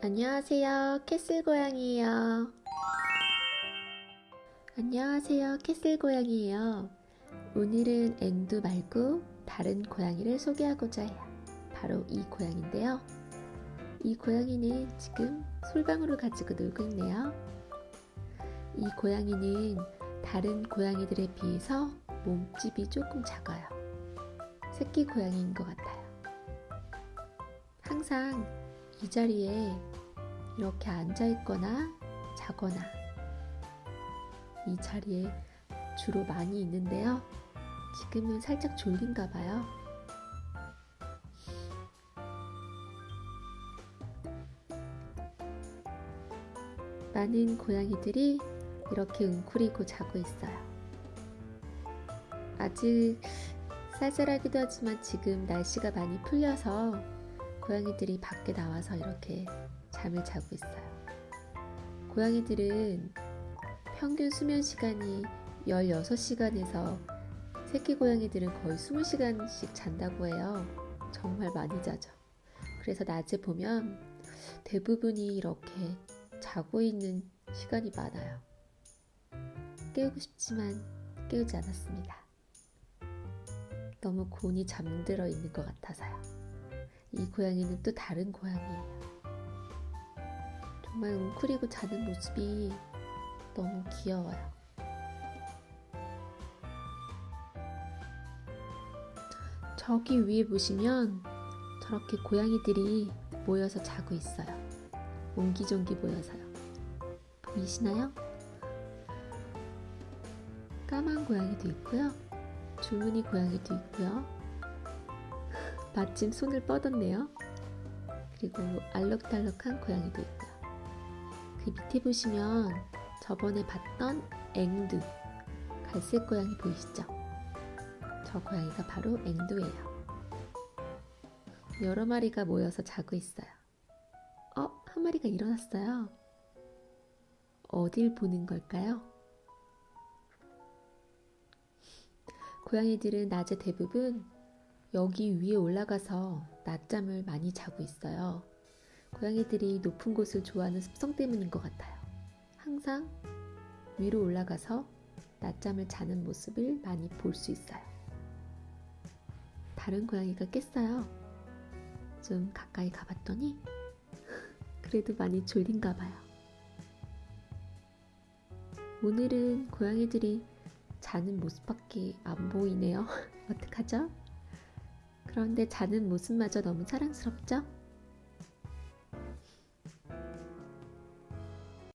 안녕하세요. 캐슬 고양이에요. 안녕하세요. 캐슬 고양이에요. 오늘은 앵두 말고 다른 고양이를 소개하고자 해요. 바로 이 고양인데요. 이 고양이는 지금 솔방울을 가지고 놀고 있네요. 이 고양이는 다른 고양이들에 비해서 몸집이 조금 작아요. 새끼 고양이인 것 같아요. 항상 이 자리에 이렇게 앉아 있거나 자거나 이 자리에 주로 많이 있는데요. 지금은 살짝 졸린가 봐요. 많은 고양이들이 이렇게 웅크리고 자고 있어요. 아직 쌀쌀하기도 하지만 지금 날씨가 많이 풀려서 고양이들이 밖에 나와서 이렇게 잠을 자고 있어요. 고양이들은 평균 수면 시간이 16시간에서 새끼 고양이들은 거의 20시간씩 잔다고 해요. 정말 많이 자죠. 그래서 낮에 보면 대부분이 이렇게 자고 있는 시간이 많아요. 깨우고 싶지만 깨우지 않았습니다. 너무 곤히 잠들어 있는 것 같아서요. 이 고양이는 또 다른 고양이에요. 정말 웅크리고 자는 모습이 너무 귀여워요. 저기 위에 보시면 저렇게 고양이들이 모여서 자고 있어요. 옹기종기 모여서요. 보이시나요? 까만 고양이도 있고요. 주문이 고양이도 있고요. 마침 손을 뻗었네요. 그리고 알록달록한 고양이도 있고요. 그 밑에 보시면 저번에 봤던 앵두 갈색 고양이 보이시죠? 저 고양이가 바로 앵두예요. 여러 마리가 모여서 자고 있어요. 어, 한 마리가 일어났어요. 어딜 보는 걸까요? 고양이들은 낮에 대부분 여기 위에 올라가서 낮잠을 많이 자고 있어요. 고양이들이 높은 곳을 좋아하는 습성 때문인 것 같아요. 항상 위로 올라가서 낮잠을 자는 모습을 많이 볼 수 있어요. 다른 고양이가 깼어요. 좀 가까이 가봤더니 그래도 많이 졸린가 봐요. 오늘은 고양이들이 자는 모습밖에 안 보이네요. 어떡하죠? 그런데 자는 모습마저 너무 사랑스럽죠?